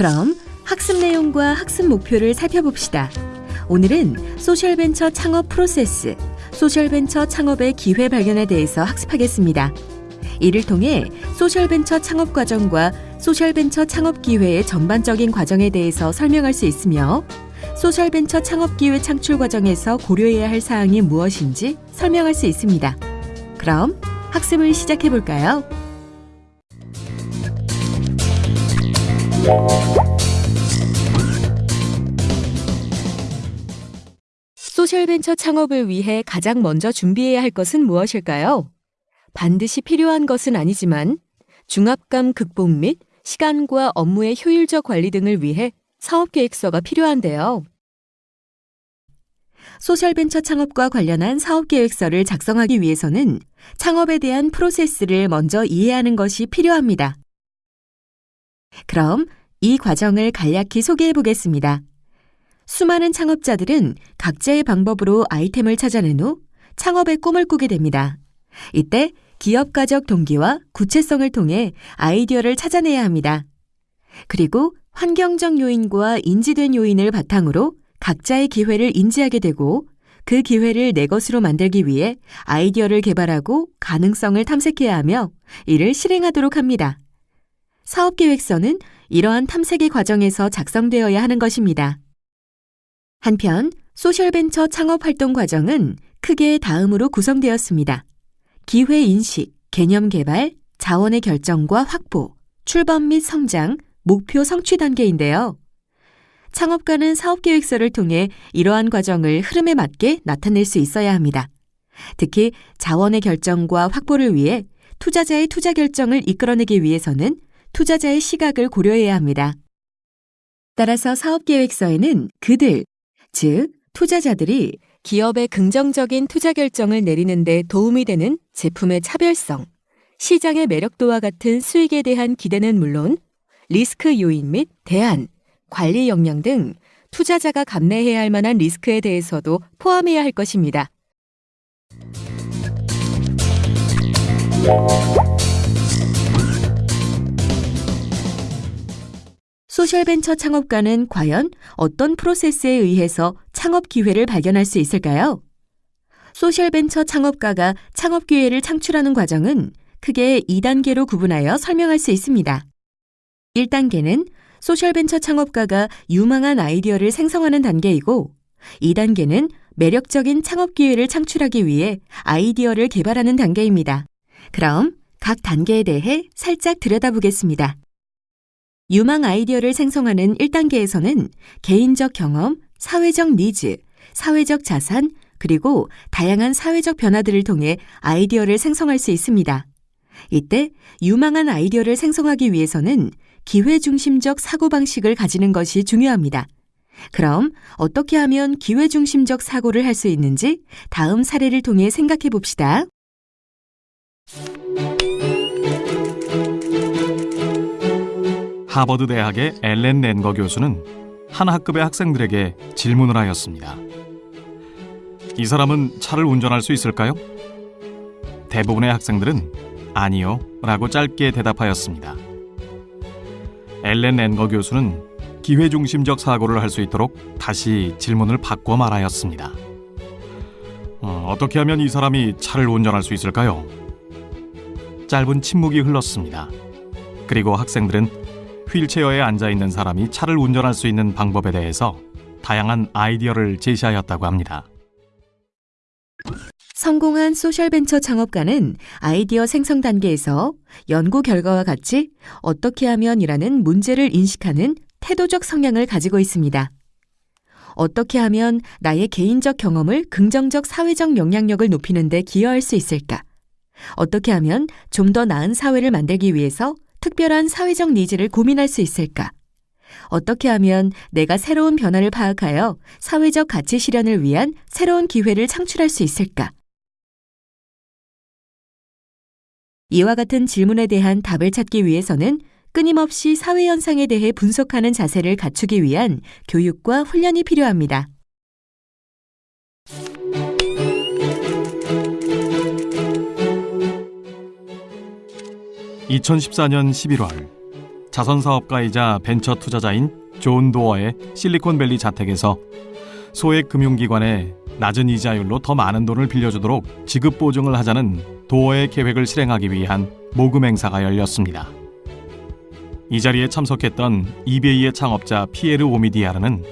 그럼 학습 내용과 학습 목표를 살펴봅시다. 오늘은 소셜벤처 창업 프로세스, 소셜벤처 창업의 기회 발견에 대해서 학습하겠습니다. 이를 통해 소셜벤처 창업 과정과 소셜벤처 창업 기회의 전반적인 과정에 대해서 설명할 수 있으며 소셜벤처 창업 기회 창출 과정에서 고려해야 할 사항이 무엇인지 설명할 수 있습니다. 그럼 학습을 시작해 볼까요? 소셜벤처 창업을 위해 가장 먼저 준비해야 할 것은 무엇일까요? 반드시 필요한 것은 아니지만 중압감 극복 및 시간과 업무의 효율적 관리 등을 위해 사업 계획서가 필요한데요. 소셜벤처 창업과 관련한 사업 계획서를 작성하기 위해서는 창업에 대한 프로세스를 먼저 이해하는 것이 필요합니다. 그럼 이 과정을 간략히 소개해 보겠습니다. 수많은 창업자들은 각자의 방법으로 아이템을 찾아낸 후 창업의 꿈을 꾸게 됩니다. 이때 기업가적 동기와 구체성을 통해 아이디어를 찾아내야 합니다. 그리고 환경적 요인과 인지된 요인을 바탕으로 각자의 기회를 인지하게 되고 그 기회를 내 것으로 만들기 위해 아이디어를 개발하고 가능성을 탐색해야 하며 이를 실행하도록 합니다. 사업 계획서는 이러한 탐색의 과정에서 작성되어야 하는 것입니다. 한편 소셜벤처 창업 활동 과정은 크게 다음으로 구성되었습니다. 기회 인식, 개념 개발, 자원의 결정과 확보, 출범 및 성장, 목표 성취 단계인데요. 창업가는 사업 계획서를 통해 이러한 과정을 흐름에 맞게 나타낼 수 있어야 합니다. 특히 자원의 결정과 확보를 위해 투자자의 투자 결정을 이끌어내기 위해서는 투자자의 시각을 고려해야 합니다. 따라서 사업 계획서에는 그들, 즉 투자자들이 기업의 긍정적인 투자 결정을 내리는 데 도움이 되는 제품의 차별성, 시장의 매력도와 같은 수익에 대한 기대는 물론 리스크 요인 및 대안, 관리 역량 등 투자자가 감내해야 할 만한 리스크에 대해서도 포함해야 할 것입니다. 소셜벤처 창업가는 과연 어떤 프로세스에 의해서 창업 기회를 발견할 수 있을까요? 소셜벤처 창업가가 창업 기회를 창출하는 과정은 크게 2단계로 구분하여 설명할 수 있습니다. 1단계는 소셜벤처 창업가가 유망한 아이디어를 생성하는 단계이고 2단계는 매력적인 창업 기회를 창출하기 위해 아이디어를 개발하는 단계입니다. 그럼 각 단계에 대해 살짝 들여다보겠습니다. 유망 아이디어를 생성하는 1단계에서는 개인적 경험, 사회적 니즈, 사회적 자산, 그리고 다양한 사회적 변화들을 통해 아이디어를 생성할 수 있습니다. 이때 유망한 아이디어를 생성하기 위해서는 기회 중심적 사고방식을 가지는 것이 중요합니다. 그럼 어떻게 하면 기회 중심적 사고를 할 수 있는지 다음 사례를 통해 생각해 봅시다. 하버드 대학의 엘렌 렌거 교수는 한 학급의 학생들에게 질문을 하였습니다. 이 사람은 차를 운전할 수 있을까요? 대부분의 학생들은 아니요 라고 짧게 대답하였습니다. 엘렌 렌거 교수는 기회중심적 사고를 할 수 있도록 다시 질문을 바꿔 말하였습니다. 어, 떻게 하면 이 사람이 차를 운전할 수 있을까요? 짧은 침묵이 흘렀습니다. 그리고 학생들은 휠체어에 앉아 있는 사람이 차를 운전할 수 있는 방법에 대해서 다양한 아이디어를 제시하였다고 합니다. 성공한 소셜벤처 창업가는 아이디어 생성 단계에서 연구 결과와 같이 어떻게 하면이라는 문제를 인식하는 태도적 성향을 가지고 있습니다. 어떻게 하면 나의 개인적 경험을 긍정적 사회적 영향력을 높이는 데 기여할 수 있을까? 어떻게 하면 좀 더 나은 사회를 만들기 위해서 특별한 사회적 needs를 고민할 수 있을까? 어떻게 하면 내가 새로운 변화를 파악하여 사회적 가치 실현을 위한 새로운 기회를 창출할 수 있을까? 이와 같은 질문에 대한 답을 찾기 위해서는 끊임없이 사회 현상에 대해 분석하는 자세를 갖추기 위한 교육과 훈련이 필요합니다. 2014년 11월 자선 사업가이자 벤처 투자자인 존 도어의 실리콘밸리 자택에서 소액 금융기관에 낮은 이자율로 더 많은 돈을 빌려주도록 지급 보증을 하자는 도어의 계획을 실행하기 위한 모금 행사가 열렸습니다. 이 자리에 참석했던 이베이의 창업자 피에르 오미디아르는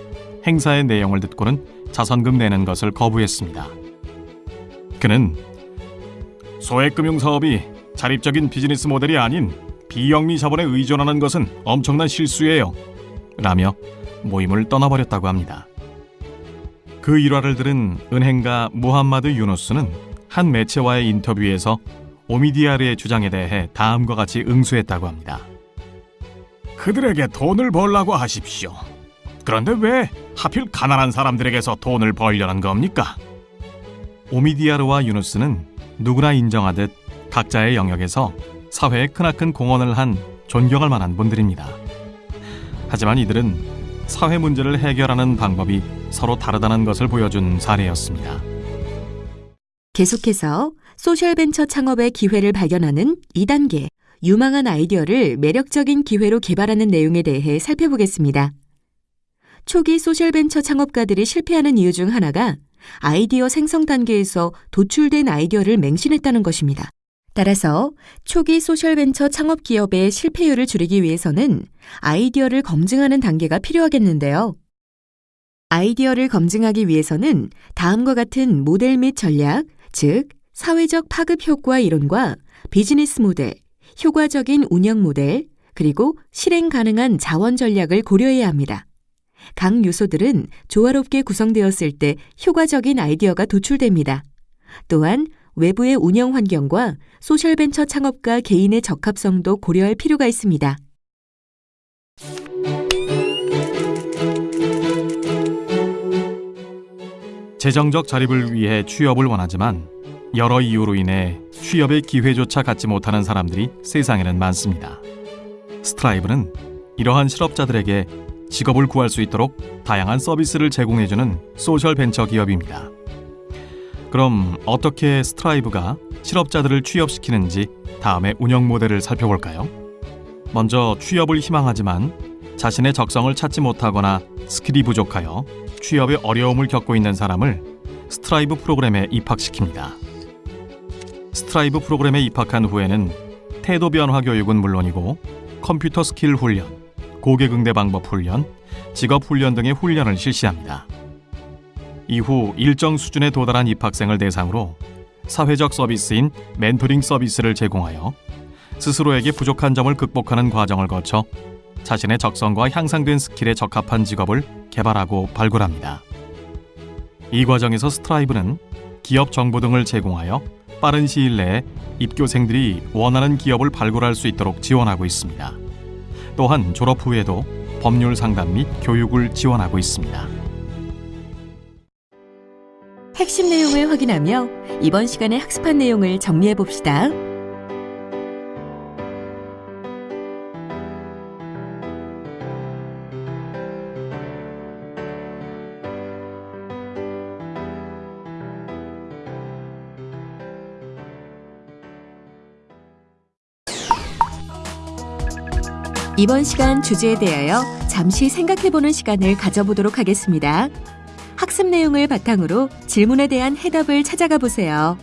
행사의 내용을 듣고는 자선금 내는 것을 거부했습니다. 그는 소액 금융 사업이 자립적인 비즈니스 모델이 아닌 비영리 자본에 의존하는 것은 엄청난 실수예요. 라며 모임을 떠나버렸다고 합니다. 그 일화를 들은 은행가 무함마드 유누스는 한 매체와의 인터뷰에서 오미디아르의 주장에 대해 다음과 같이 응수했다고 합니다. 그들에게 돈을 벌라고 하십시오. 그런데 왜 하필 가난한 사람들에게서 돈을 벌려는 겁니까? 오미디아르와 유누스는 누구나 인정하듯 각자의 영역에서 사회에 크나큰 공헌을 한 존경할 만한 분들입니다. 하지만 이들은 사회 문제를 해결하는 방법이 서로 다르다는 것을 보여준 사례였습니다. 계속해서 소셜벤처 창업의 기회를 발견하는 2단계 유망한 아이디어를 매력적인 기회로 개발하는 내용에 대해 살펴보겠습니다. 초기 소셜벤처 창업가들이 실패하는 이유 중 하나가 아이디어 생성 단계에서 도출된 아이디어를 맹신했다는 것입니다. 따라서 초기 소셜벤처 창업 기업의 실패율을 줄이기 위해서는 아이디어를 검증하는 단계가 필요하겠는데요. 아이디어를 검증하기 위해서는 다음과 같은 모델 및 전략, 즉 사회적 파급 효과 이론과 비즈니스 모델, 효과적인 운영 모델, 그리고 실행 가능한 자원 전략을 고려해야 합니다. 각 요소들은 조화롭게 구성되었을 때 효과적인 아이디어가 도출됩니다. 또한 외부의 운영 환경과 소셜벤처 창업가 개인의 적합성도 고려할 필요가 있습니다. 재정적 자립을 위해 취업을 원하지만 여러 이유로 인해 취업의 기회조차 갖지 못하는 사람들이 세상에는 많습니다. 스트라이브는 이러한 실업자들에게 직업을 구할 수 있도록 다양한 서비스를 제공해주는 소셜 벤처 기업입니다. 그럼 어떻게 스트라이브가 실업자들을 취업시키는지 다음에 운영 모델을 살펴볼까요? 먼저 취업을 희망하지만 자신의 적성을 찾지 못하거나 skill이 부족하여 취업에 어려움을 겪고 있는 사람을 스트라이브 프로그램에 입학시킵니다. 스트라이브 프로그램에 입학한 후에는 태도 변화 교육은 물론이고 컴퓨터 스킬 훈련, 고객 응대 방법 훈련, 직업 훈련 등의 훈련을 실시합니다. 이후 일정 수준에 도달한 입학생을 대상으로 사회적 서비스인 멘토링 서비스를 제공하여 스스로에게 부족한 점을 극복하는 과정을 거쳐 자신의 적성과 향상된 skill에 적합한 직업을 개발하고 발굴합니다. 이 과정에서 스트라이브는 기업 정보 등을 제공하여 빠른 시일 내에 입교생들이 원하는 기업을 발굴할 수 있도록 지원하고 있습니다. 또한 졸업 후에도 법률 상담 및 교육을 지원하고 있습니다. 핵심 내용을 확인하며 이번 시간에 학습한 내용을 정리해 봅시다. 이번 시간 주제에 대하여 잠시 생각해보는 시간을 가져보도록 하겠습니다. 학습 내용을 바탕으로 질문에 대한 해답을 찾아가 보세요.